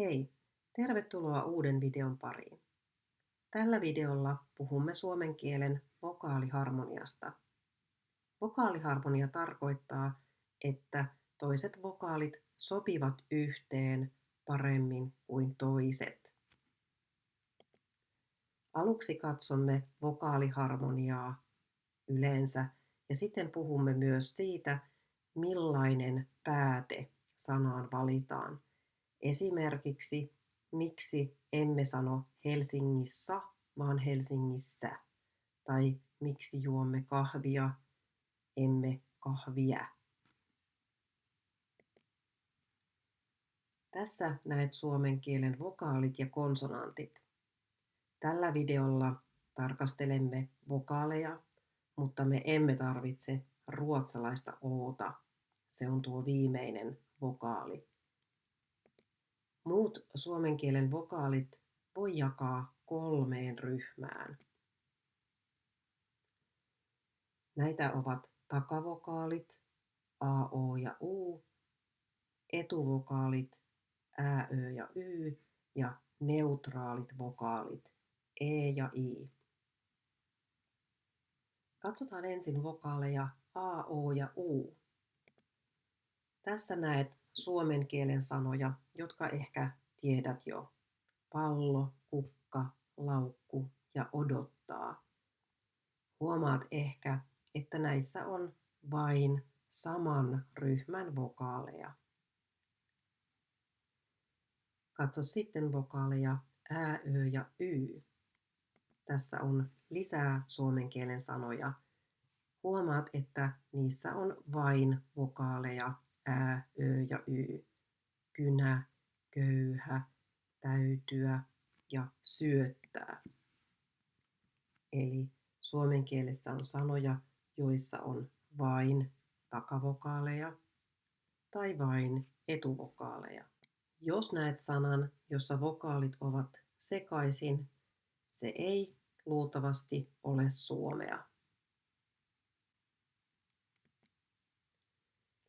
Hei, tervetuloa uuden videon pariin. Tällä videolla puhumme suomen kielen vokaaliharmoniasta. Vokaaliharmonia tarkoittaa, että toiset vokaalit sopivat yhteen paremmin kuin toiset. Aluksi katsomme vokaaliharmoniaa yleensä ja sitten puhumme myös siitä, millainen pääte sanaan valitaan – Esimerkiksi miksi emme sano Helsingissä, vaan Helsingissä, tai miksi juomme kahvia, emme kahvia. Tässä näet suomen kielen vokaalit ja konsonantit. Tällä videolla tarkastelemme vokaaleja, mutta me emme tarvitse ruotsalaista oota. Se on tuo viimeinen vokaali. Muut suomen kielen vokaalit voi jakaa kolmeen ryhmään. Näitä ovat takavokaalit, a, o ja u, etuvokaalit, ä, ö ja y ja neutraalit vokaalit, e ja i. Katsotaan ensin vokaaleja a, o ja u. Tässä näet suomen kielen sanoja, jotka ehkä tiedät jo. Pallo, kukka, laukku ja odottaa. Huomaat ehkä, että näissä on vain saman ryhmän vokaaleja. Katso sitten vokaaleja ä, ö ja y. Tässä on lisää suomen kielen sanoja. Huomaat, että niissä on vain vokaaleja ä, ö ja y. Kynä, köyhä, täytyä ja syöttää. Eli suomen kielessä on sanoja, joissa on vain takavokaaleja tai vain etuvokaaleja. Jos näet sanan, jossa vokaalit ovat sekaisin, se ei luultavasti ole suomea.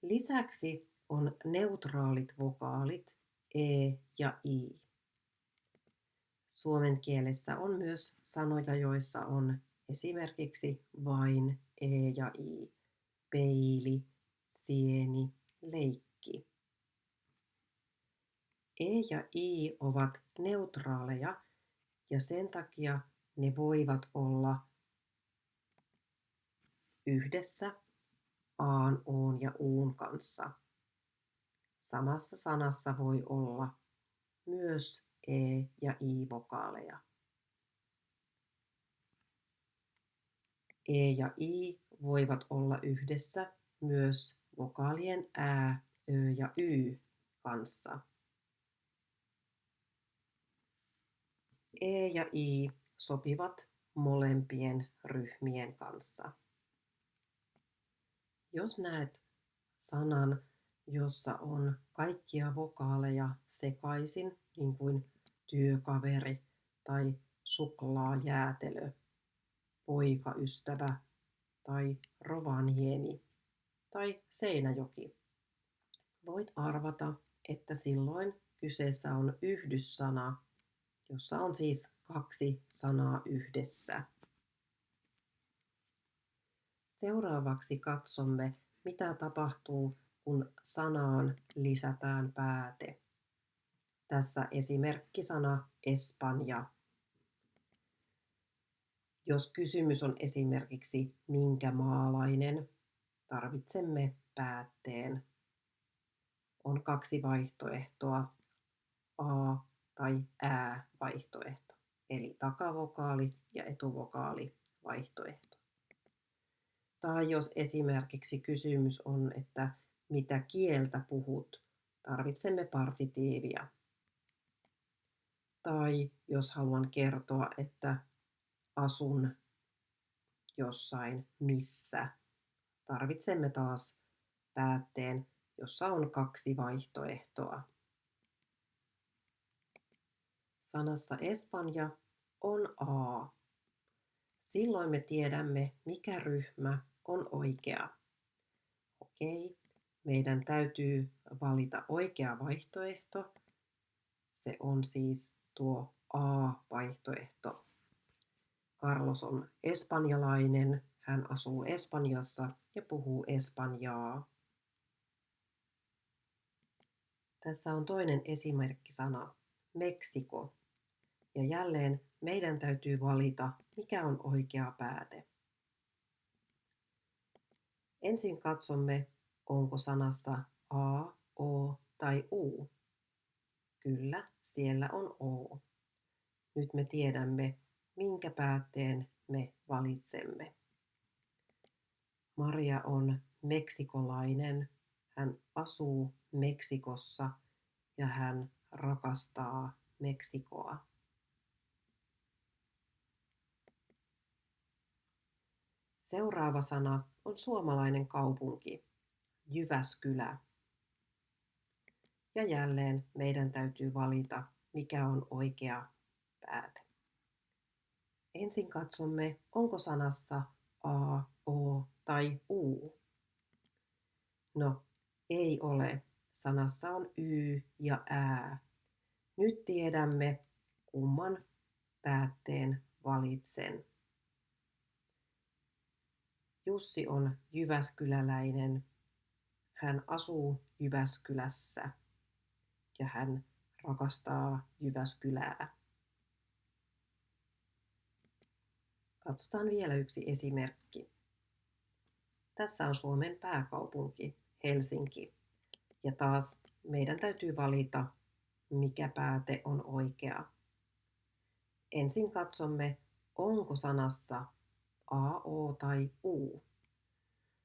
Lisäksi on neutraalit vokaalit e ja i. Suomen kielessä on myös sanoja, joissa on esimerkiksi vain e ja i. Peili, sieni, leikki. E ja i ovat neutraaleja ja sen takia ne voivat olla yhdessä aan, oon ja uun kanssa. Samassa sanassa voi olla myös e ja i-vokaaleja. E ja i voivat olla yhdessä myös vokaalien ä, ö ja y kanssa. E ja i sopivat molempien ryhmien kanssa. Jos näet sanan, jossa on kaikkia vokaaleja sekaisin, niin kuin työkaveri tai suklaajäätelö, poikaystävä tai Rovaniemi tai Seinäjoki. Voit arvata, että silloin kyseessä on yhdyssana, jossa on siis kaksi sanaa yhdessä. Seuraavaksi katsomme, mitä tapahtuu, kun sanaan lisätään pääte. Tässä esimerkkisana Espanja. Jos kysymys on esimerkiksi minkä maalainen, tarvitsemme päätteen. On kaksi vaihtoehtoa, A tai Ä vaihtoehto, eli takavokaali ja etuvokaali vaihtoehto. Tai jos esimerkiksi kysymys on, että mitä kieltä puhut, tarvitsemme partitiivia. Tai jos haluan kertoa, että asun jossain missä, tarvitsemme taas päätteen, jossa on kaksi vaihtoehtoa. Sanassa Espanja on A. Silloin me tiedämme, mikä ryhmä on oikea. Okei, meidän täytyy valita oikea vaihtoehto Se on siis tuo A-vaihtoehto. Carlos on espanjalainen, hän asuu Espanjassa ja puhuu espanjaa. Tässä on toinen esimerkkisana, Meksiko. Ja jälleen meidän täytyy valita, mikä on oikea pääte. Ensin katsomme, onko sanassa A, O tai U. Kyllä, siellä on O. Nyt me tiedämme, minkä päätteen me valitsemme. Maria on meksikolainen. Hän asuu Meksikossa ja hän rakastaa Meksikoa. Seuraava sana on suomalainen kaupunki, Jyväskylä. Ja jälleen meidän täytyy valita, mikä on oikea pääte. Ensin katsomme, onko sanassa A, O tai U. No, ei ole. Sanassa on Y ja Ää. Nyt tiedämme, kumman päätteen valitsen. Jussi on Jyväskyläläinen. Hän asuu Jyväskylässä ja hän rakastaa Jyväskylää. Katsotaan vielä yksi esimerkki. Tässä on Suomen pääkaupunki, Helsinki. Ja taas meidän täytyy valita, mikä pääte on oikea. Ensin katsomme, onko sanassa A, O tai U.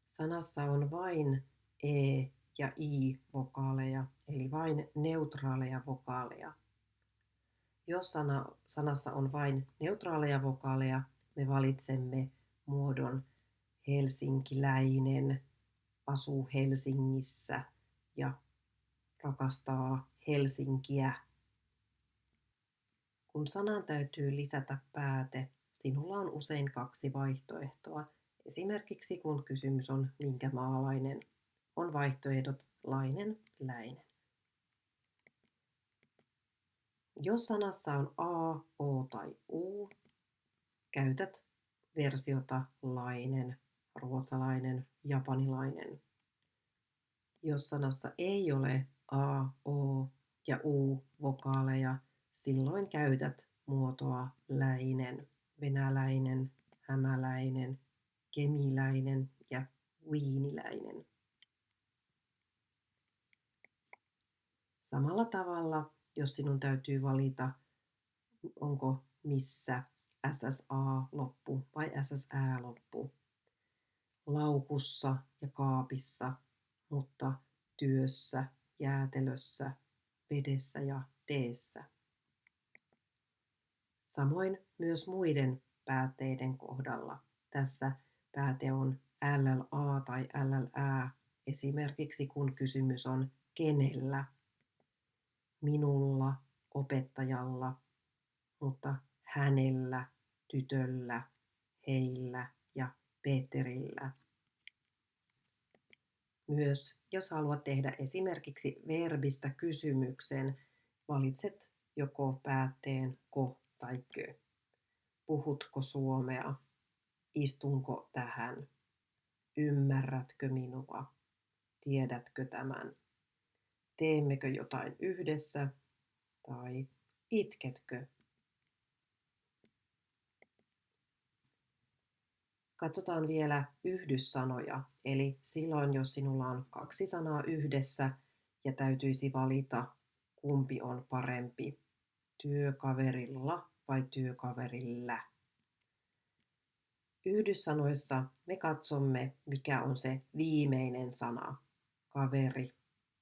Sanassa on vain E ja I-vokaaleja, eli vain neutraaleja vokaaleja. Jos sana, sanassa on vain neutraaleja vokaaleja, me valitsemme muodon helsinkiläinen, asuu Helsingissä ja rakastaa Helsinkiä. Kun sanaan täytyy lisätä pääte, sinulla on usein kaksi vaihtoehtoa. Esimerkiksi kun kysymys on minkä maalainen, on vaihtoehdot lainen, läinen. Jos sanassa on A, O tai U, käytät versiota lainen, ruotsalainen, japanilainen. Jos sanassa ei ole a, o ja u vokaaleja, silloin käytät muotoa läinen, venäläinen, hämäläinen, kemiläinen ja viiniläinen. Samalla tavalla, jos sinun täytyy valita, onko missä SSA-loppu vai SSÄ-loppu. Laukussa ja kaapissa, mutta työssä, jäätelössä, vedessä ja teessä. Samoin myös muiden päätteiden kohdalla. Tässä pääte on LLA tai LLÄ, esimerkiksi kun kysymys on kenellä, minulla, opettajalla, mutta hänellä, tytöllä, heillä ja Peterillä. Myös jos haluat tehdä esimerkiksi verbistä kysymyksen, valitset joko päätteen ko tai kö. Puhutko suomea? Istunko tähän? Ymmärrätkö minua? Tiedätkö tämän? Teemmekö jotain yhdessä? Tai itketkö Katsotaan vielä yhdyssanoja, eli silloin jos sinulla on kaksi sanaa yhdessä ja täytyisi valita, kumpi on parempi, työkaverilla vai työkaverilla. Yhdyssanoissa me katsomme, mikä on se viimeinen sana, kaveri,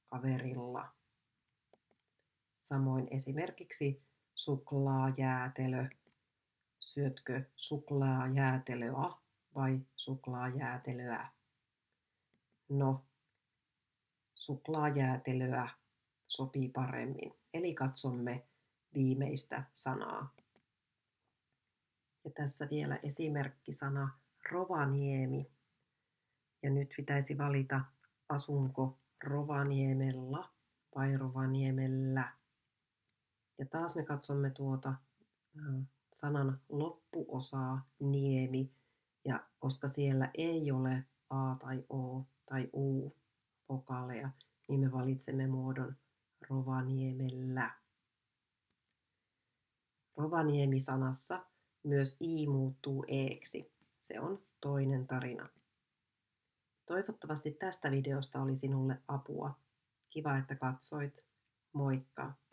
kaverilla. Samoin esimerkiksi suklaajäätelö, syötkö suklaajäätelöä vai suklaajäätelöä? No, suklaajäätelöä sopii paremmin, eli katsomme viimeistä sanaa. Ja tässä vielä esimerkkisana Rovaniemi. Ja nyt pitäisi valita, asunko Rovaniemella vai Rovaniemellä. Ja taas me katsomme tuota sanan loppuosaa niemi, ja koska siellä ei ole a tai o tai u vokaaleja, niin me valitsemme muodon Rovaniemellä. Rovaniemi-sanassa myös i muuttuu eeksi. Se on toinen tarina. Toivottavasti tästä videosta oli sinulle apua. Kiva, että katsoit. Moikka!